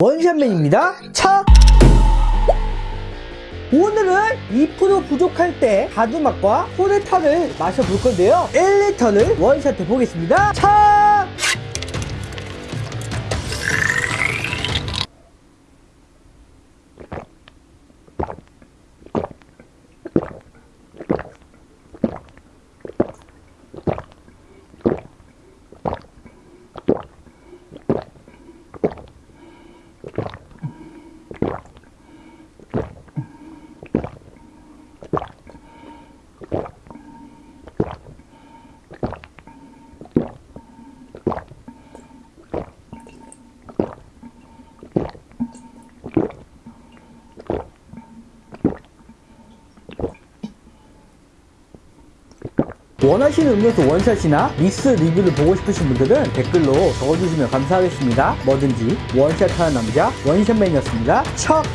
원샷맨입니다. 차! 오늘은 2% 부족할 때 가두맛과 소레타를 마셔볼 건데요. 1리터를 원샷해 보겠습니다. 차! 원하시는 음료수 원샷이나 믹스 리뷰를 보고 싶으신 분들은 댓글로 적어주시면 감사하겠습니다. 뭐든지 원샷하는 남자 원샷맨이었습니다. 척!